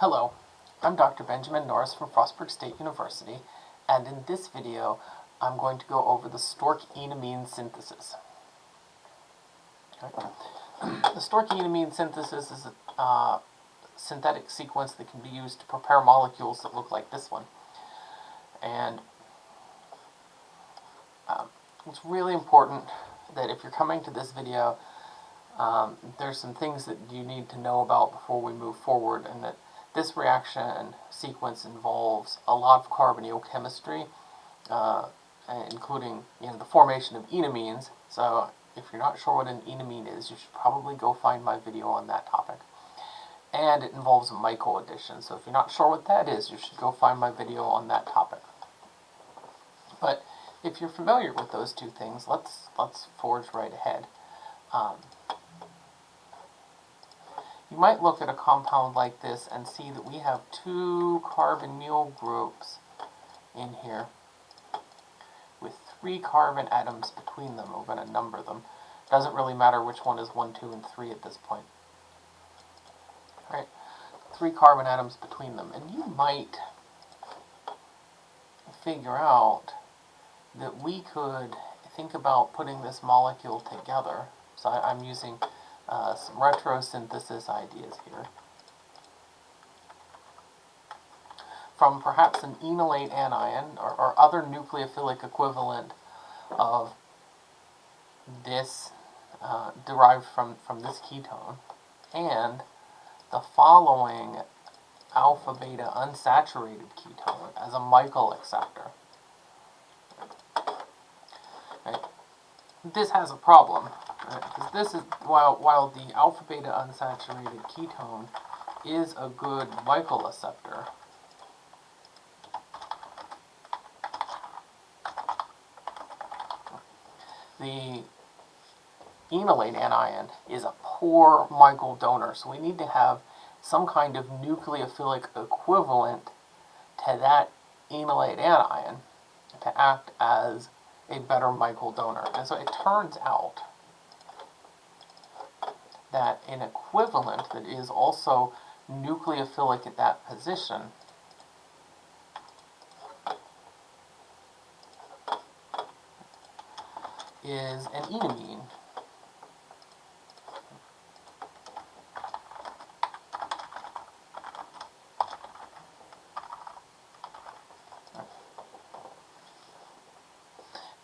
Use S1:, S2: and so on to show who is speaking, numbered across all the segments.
S1: Hello, I'm Dr. Benjamin Norris from Frostburg State University, and in this video, I'm going to go over the Stork-enamine synthesis. Okay. The Stork-enamine synthesis is a uh, synthetic sequence that can be used to prepare molecules that look like this one. And um, it's really important that if you're coming to this video, um, there's some things that you need to know about before we move forward, and that this reaction sequence involves a lot of carbonyl chemistry, uh, including you know the formation of enamines. So if you're not sure what an enamine is, you should probably go find my video on that topic. And it involves a Michael addition. So if you're not sure what that is, you should go find my video on that topic. But if you're familiar with those two things, let's let's forge right ahead. Um, you might look at a compound like this and see that we have two carbonyl groups in here with three carbon atoms between them. We're going to number them. Doesn't really matter which one is 1, 2, and 3 at this point. Right? Three carbon atoms between them. And you might figure out that we could think about putting this molecule together. So I, am using uh, some retrosynthesis ideas here. From perhaps an enolate anion or, or other nucleophilic equivalent of this uh, derived from, from this ketone and the following alpha beta unsaturated ketone as a Michael acceptor. Right. This has a problem because this is, while, while the alpha beta unsaturated ketone is a good Michael acceptor, the enolate anion is a poor Michael donor, so we need to have some kind of nucleophilic equivalent to that enolate anion to act as a better Michael donor. And so it turns out that an equivalent that is also nucleophilic at that position is an enamine.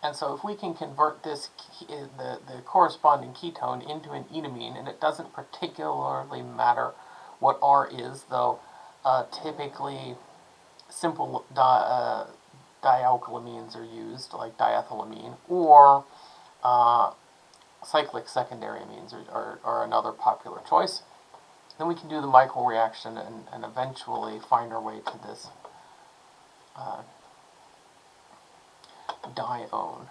S1: And so if we can convert this, uh, the, the corresponding ketone into an enamine, and it doesn't particularly matter what R is, though uh, typically simple di uh, dialkylamines are used, like diethylamine, or uh, cyclic secondary amines are, are, are, another popular choice. Then we can do the Michael reaction and, and eventually find our way to this uh, dione.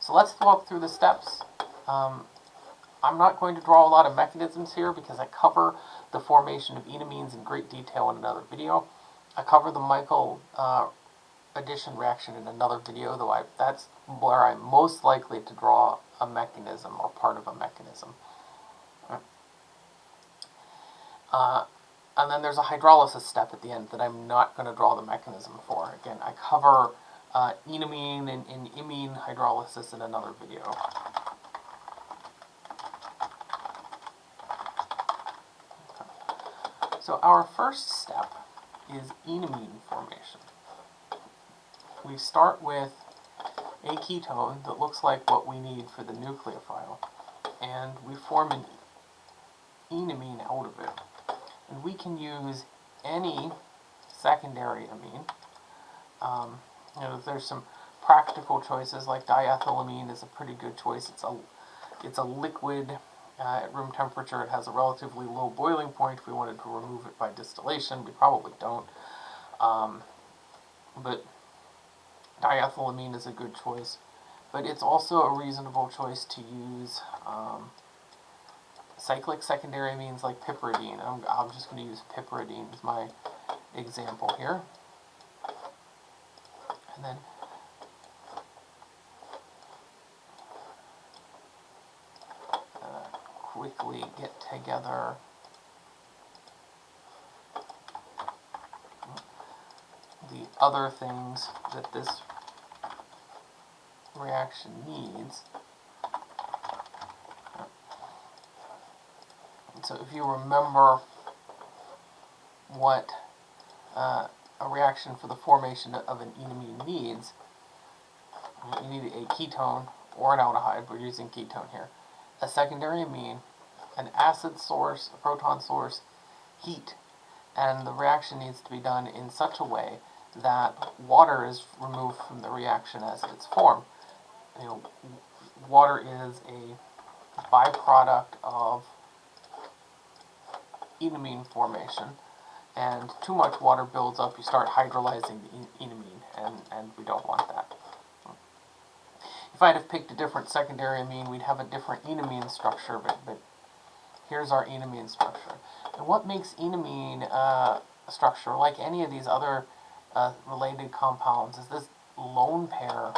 S1: So let's walk through the steps. Um, I'm not going to draw a lot of mechanisms here because I cover the formation of enamines in great detail in another video. I cover the Michael uh, addition reaction in another video, though I, that's where I'm most likely to draw a mechanism or part of a mechanism. Uh, and then there's a hydrolysis step at the end that I'm not going to draw the mechanism for. Again, I cover uh, enamine and, and imine hydrolysis in another video. So our first step is enamine formation. We start with a ketone that looks like what we need for the nucleophile, and we form an enamine out of it. And we can use any secondary amine. Um, you know, there's some practical choices like diethylamine is a pretty good choice. It's a it's a liquid uh, at room temperature. It has a relatively low boiling point. If we wanted to remove it by distillation, we probably don't. Um, but diethylamine is a good choice. But it's also a reasonable choice to use um, cyclic secondary amines like piperidine. I'm, I'm just going to use piperidine as my example here and then quickly get together the other things that this reaction needs. So if you remember what uh, a reaction for the formation of an enamine needs, you need a ketone or an aldehyde, we're using ketone here, a secondary amine, an acid source, a proton source, heat, and the reaction needs to be done in such a way that water is removed from the reaction as it's formed. You know, water is a byproduct of enamine formation, and too much water builds up, you start hydrolyzing the enamine, and, and we don't want that. If I'd have picked a different secondary amine, we'd have a different enamine structure, but, but here's our enamine structure. And what makes enamine uh, structure, like any of these other uh, related compounds, is this lone pair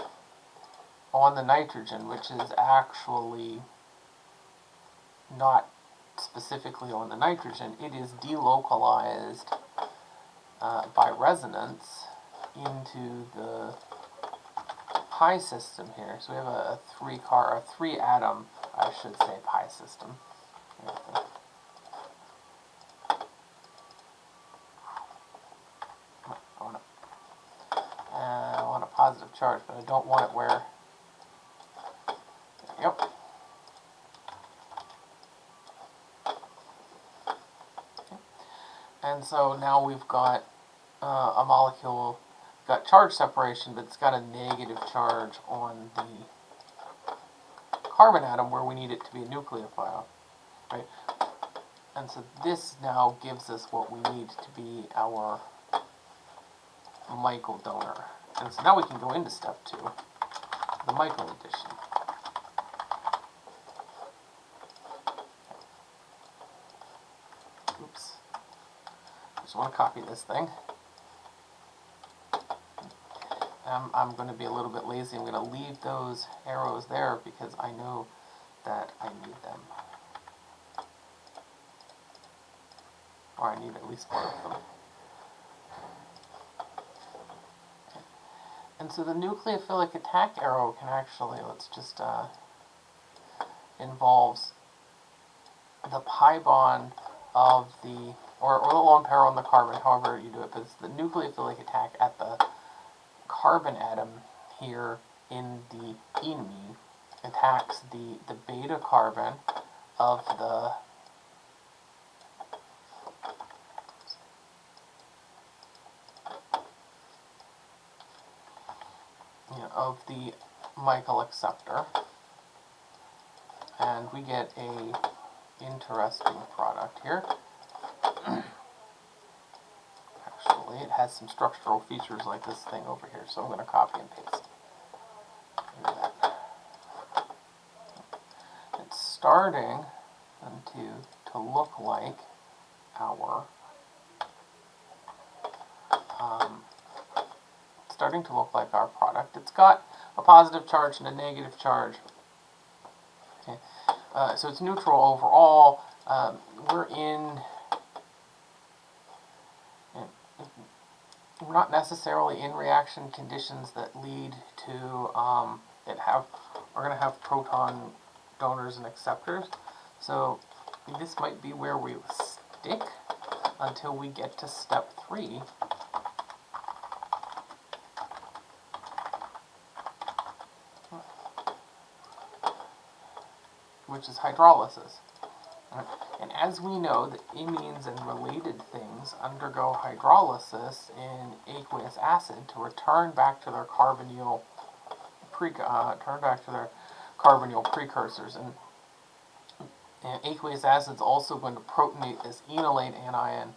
S1: on the nitrogen, which is actually not specifically on the nitrogen, it is delocalized uh, by resonance into the pi system here. So we have a, a three car, a three atom, I should say, pi system. I want, a, uh, I want a positive charge, but I don't want it where. And so now we've got uh, a molecule got charge separation, but it's got a negative charge on the carbon atom where we need it to be a nucleophile, right? And so this now gives us what we need to be our Michael donor. And so now we can go into step two, the Michael addition. Just want to copy this thing. I'm, I'm going to be a little bit lazy. I'm going to leave those arrows there because I know that I need them. Or I need at least one of them. And so the nucleophilic attack arrow can actually, let's just, uh, involves the pi bond of the, or, the lone pair on the carbon, however you do it, but it's the nucleophilic attack at the carbon atom here in the enamine attacks the, the beta carbon of the you know, of the Michael acceptor. And we get a interesting product here it has some structural features like this thing over here, so I'm going to copy and paste. It's starting to, to look like our um, starting to look like our product. It's got a positive charge and a negative charge. Okay, uh, so it's neutral overall. Um, we're in we're not necessarily in reaction conditions that lead to, um, that have, we're going to have proton donors and acceptors. So this might be where we stick until we get to step three. which is hydrolysis. And as we know, the imines and related things undergo hydrolysis in aqueous acid to return back to their carbonyl pre uh, turn back to their carbonyl precursors. And, and aqueous acid is also going to protonate this enolate anion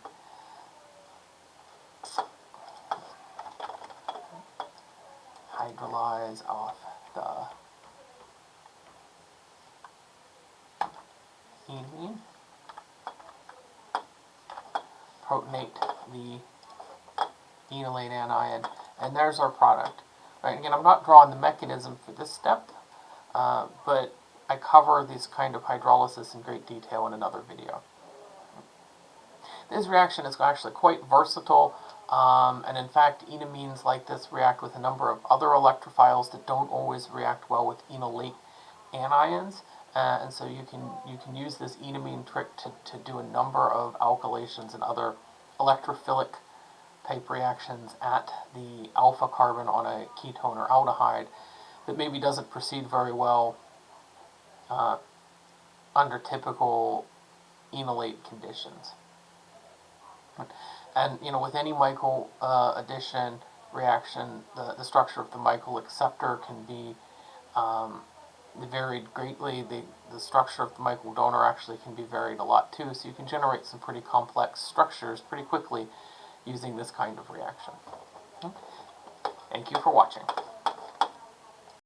S1: hydrolyze off the enamine, protonate the enolate anion, and there's our product. Right, again, I'm not drawing the mechanism for this step, uh, but I cover this kind of hydrolysis in great detail in another video. This reaction is actually quite versatile Um, and in fact, enamines like this react with a number of other electrophiles that don't always react well with enolate anions. Uh, and so you can you can use this enamine trick to, to do a number of alkylations and other electrophilic type reactions at the alpha carbon on a ketone or aldehyde that maybe doesn't proceed very well uh, under typical enolate conditions. And you know, with any Michael uh, addition reaction, the, the structure of the Michael acceptor can be um, varied greatly. The, the structure of the Michael donor actually can be varied a lot too, so you can generate some pretty complex structures pretty quickly using this kind of reaction. Thank you for watching.